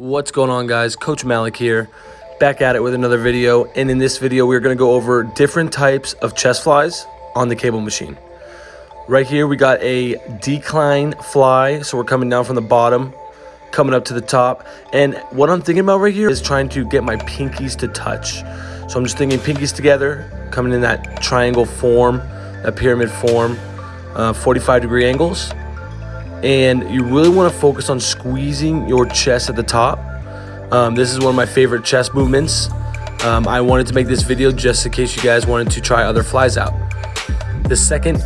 What's going on guys? Coach Malik here, back at it with another video. And in this video, we're gonna go over different types of chest flies on the cable machine. Right here, we got a decline fly. So we're coming down from the bottom, coming up to the top. And what I'm thinking about right here is trying to get my pinkies to touch. So I'm just thinking pinkies together, coming in that triangle form, that pyramid form, uh, 45 degree angles and you really want to focus on squeezing your chest at the top. Um, this is one of my favorite chest movements. Um, I wanted to make this video just in case you guys wanted to try other flies out. The second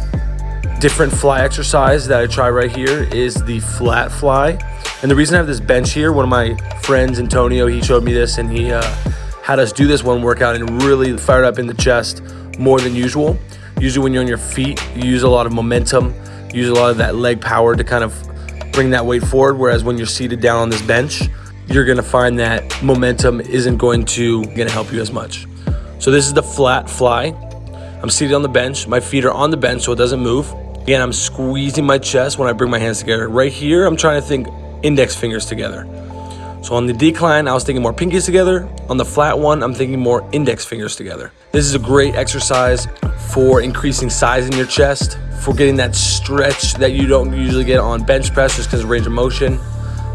different fly exercise that I try right here is the flat fly. And the reason I have this bench here, one of my friends, Antonio, he showed me this and he uh, had us do this one workout and really fired up in the chest more than usual. Usually when you're on your feet, you use a lot of momentum use a lot of that leg power to kind of bring that weight forward. Whereas when you're seated down on this bench, you're gonna find that momentum isn't going to gonna help you as much. So this is the flat fly. I'm seated on the bench. My feet are on the bench so it doesn't move. Again, I'm squeezing my chest when I bring my hands together. Right here, I'm trying to think index fingers together. So on the decline, I was thinking more pinkies together. On the flat one, I'm thinking more index fingers together. This is a great exercise for increasing size in your chest, for getting that stretch that you don't usually get on bench press just because of range of motion.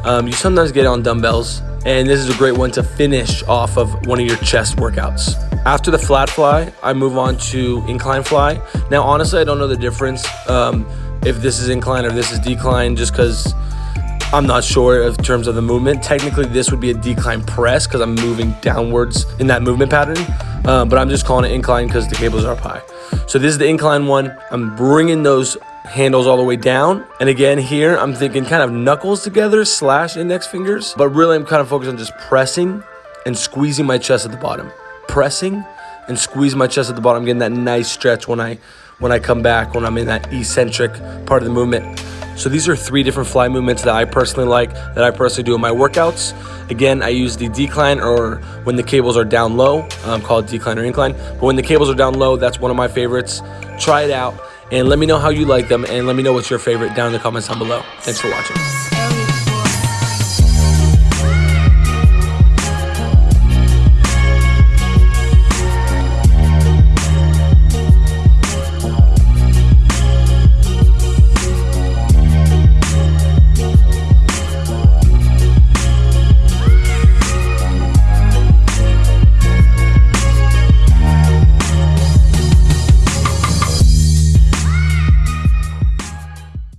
Um, you sometimes get it on dumbbells, and this is a great one to finish off of one of your chest workouts. After the flat fly, I move on to incline fly. Now, honestly, I don't know the difference um, if this is incline or this is decline just because I'm not sure in terms of the movement. Technically, this would be a decline press because I'm moving downwards in that movement pattern, um, but I'm just calling it incline because the cables are up high. So this is the incline one. I'm bringing those handles all the way down. And again, here I'm thinking kind of knuckles together slash index fingers, but really I'm kind of focused on just pressing and squeezing my chest at the bottom. Pressing and squeeze my chest at the bottom, getting that nice stretch when I when I come back, when I'm in that eccentric part of the movement. So these are three different fly movements that I personally like, that I personally do in my workouts. Again, I use the decline or when the cables are down low, um, called decline or incline. But when the cables are down low, that's one of my favorites. Try it out and let me know how you like them and let me know what's your favorite down in the comments down below. Thanks for watching.